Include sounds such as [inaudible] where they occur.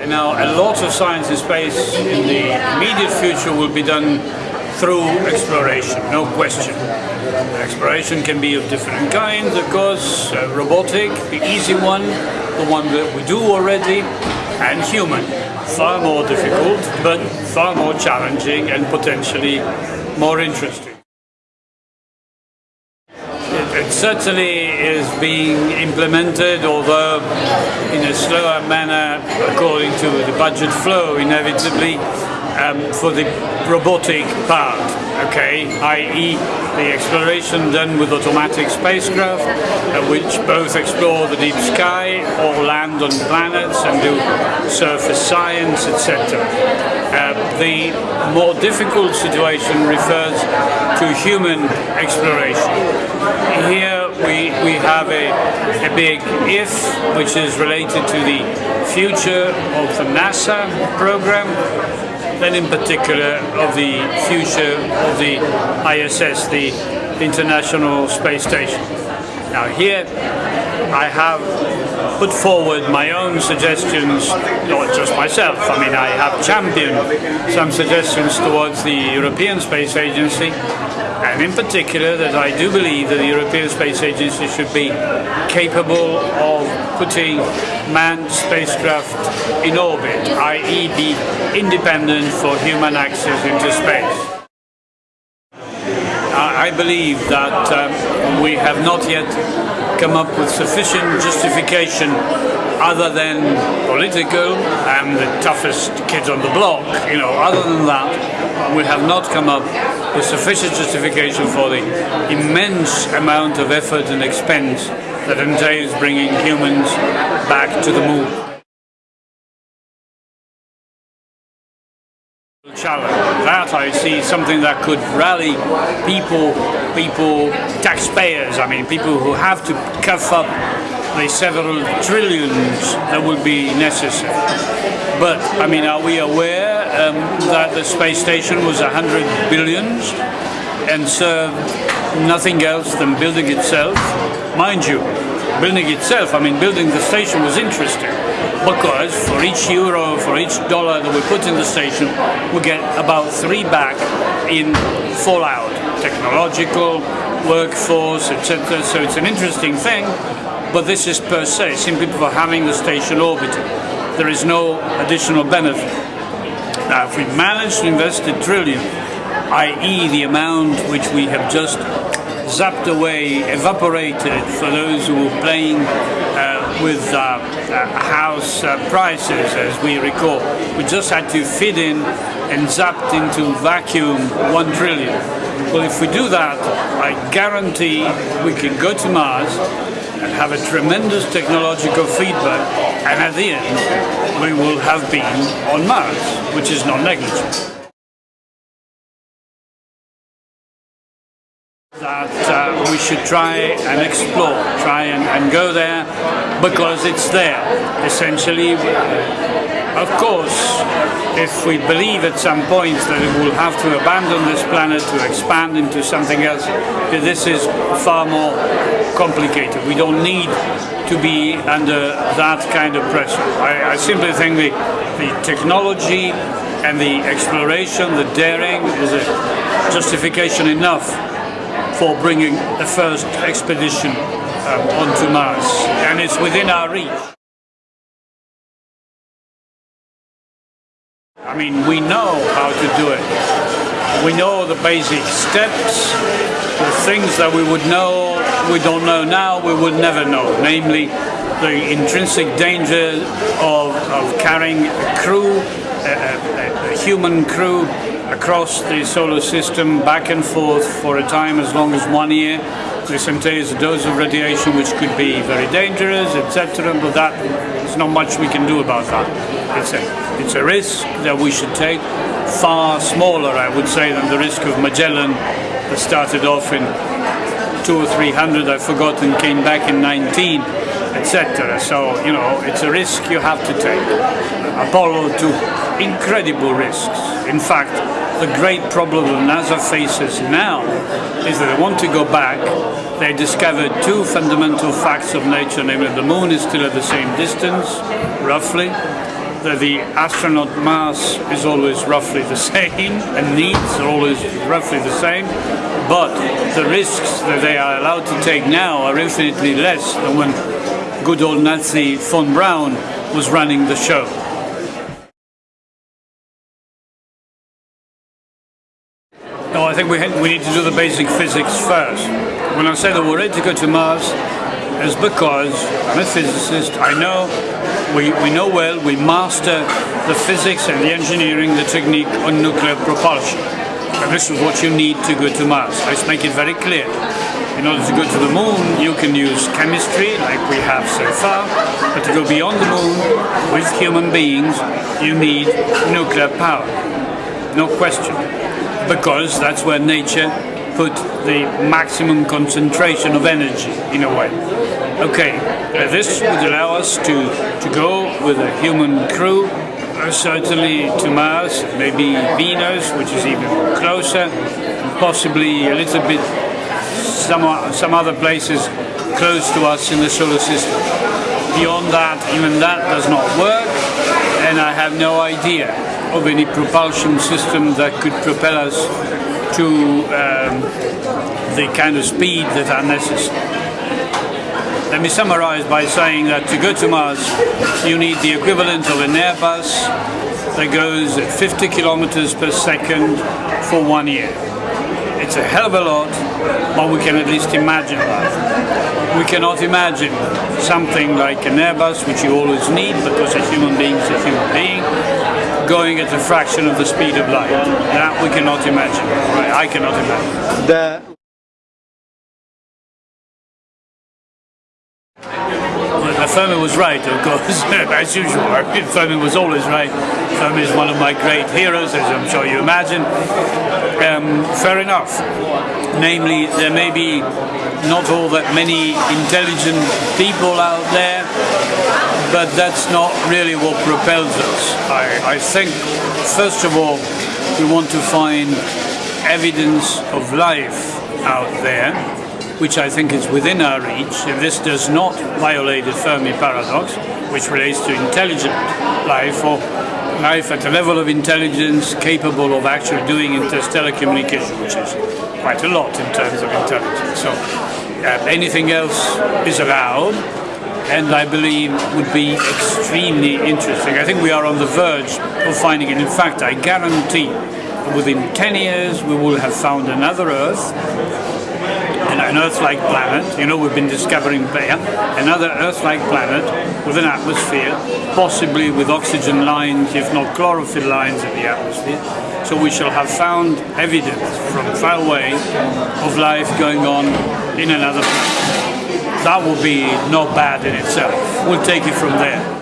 And now a lot of science in space in the immediate future will be done through exploration, no question. Exploration can be of different kinds, of course, uh, robotic, the easy one, the one that we do already, and human. Far more difficult, but far more challenging and potentially more interesting. It, it certainly is being implemented, although in a slower manner according to the budget flow, inevitably, um, for the robotic part, okay, i.e. the exploration done with automatic spacecraft, uh, which both explore the deep sky or land on planets and do surface science, etc. Uh, the more difficult situation refers to human exploration. Here we, we have a, a big if, which is related to the future of the NASA program, then in particular of the future of the ISS, the International Space Station. Now here I have put forward my own suggestions, not just myself, I mean I have championed some suggestions towards the European Space Agency and in particular that I do believe that the European Space Agency should be capable of putting manned spacecraft in orbit, i.e. be independent for human access into space. I believe that um, we have not yet come up with sufficient justification other than political and the toughest kids on the block, you know, other than that, we have not come up with sufficient justification for the immense amount of effort and expense that entails bringing humans back to the moon. challenge. That I see something that could rally people, people, taxpayers, I mean, people who have to cough up the several trillions that would be necessary. But, I mean, are we aware um, that the space station was a hundred billions and served nothing else than building itself? Mind you, building itself, I mean, building the station was interesting because for each euro, for each dollar that we put in the station, we get about three back in fallout, technological, workforce, etc. So it's an interesting thing, but this is per se, simply for having the station orbiting. There is no additional benefit. Now, if we manage to invest a trillion, i.e. the amount which we have just zapped away, evaporated for those who were playing uh, with uh, uh, house uh, prices, as we recall. We just had to fit in and zapped into vacuum one trillion. Well, if we do that, I guarantee we can go to Mars and have a tremendous technological feedback, and at the end, we will have been on Mars, which is not negligible. We should try and explore, try and, and, go there because it's there, essentially. Of course, if we believe at some point that we will have to abandon this planet to expand into something else, this is far more complicated. We don't need to be under that kind of pressure. I, I simply think the, the technology and the exploration, the daring is a justification enough for bringing the first expedition um, onto Mars, and it's within our reach. I mean, we know how to do it. We know the basic steps, the things that we would know, we don't know now, we would never know, namely the intrinsic danger of, of carrying a crew, a, a, a human crew, across the solar system back and forth for a time as long as one year. This entails a dose of radiation which could be very dangerous, etc. But that there's not much we can do about that. It's a, it's a risk that we should take, far smaller, I would say, than the risk of Magellan that started off in two or three hundred, I've forgotten, came back in 19, etc. So, you know, it's a risk you have to take. Apollo took incredible risks. In fact, the great problem that NASA faces now is that they want to go back. They discovered two fundamental facts of nature, namely the moon is still at the same distance, roughly, that the astronaut mass is always roughly the [laughs] same and needs are always roughly the same, but the risks that they are allowed to take now are infinitely less than when good old Nazi von Braun was running the show. No, I think we, we need to do the basic physics first. When I say that we're ready to go to Mars, it's because I'm a physicist, I know, we, we know well, we master the physics and the engineering, the technique on nuclear propulsion. And this is what you need to go to Mars. Let's make it very clear. In order to go to the moon, you can use chemistry, like we have so far, but to go beyond the moon with human beings, you need nuclear power. No question. Because that's where nature put the maximum concentration of energy, in a way. Okay, uh, this would allow us to, to go with a human crew, uh, certainly to Mars, maybe Venus, which is even closer, possibly a little bit some, some other places close to us in the solar system. Beyond that, even that does not work, and I have no idea of any propulsion system that could propel us to um, the kind of speed that are necessary. Let me summarize by saying that to go to Mars, you need the equivalent of an Airbus that goes at 50 kilometers per second for one year. It's a hell of a lot, but we can at least imagine that. We cannot imagine something like an Airbus, which you always need because a human being is a human being, going at a fraction of the speed of light. That we cannot imagine. Right? I cannot imagine. The Fermi was right, of course, [laughs] as usual. Fermi was always right. Fermi is one of my great heroes, as I'm sure you imagine. Um, fair enough. Namely, there may be not all that many intelligent people out there, but that's not really what propels us. I, I think, first of all, we want to find evidence of life out there which I think is within our reach, if this does not violate the Fermi paradox, which relates to intelligent life or life at a level of intelligence capable of actually doing interstellar communication, which is quite a lot in terms of intelligence. So uh, anything else is allowed and I believe would be extremely interesting. I think we are on the verge of finding it. In fact, I guarantee within 10 years we will have found another Earth an Earth-like planet, you know we've been discovering there, another Earth-like planet with an atmosphere, possibly with oxygen lines, if not chlorophyll lines in the atmosphere. So we shall have found evidence from far away of life going on in another planet. That will be not bad in itself. We'll take it from there.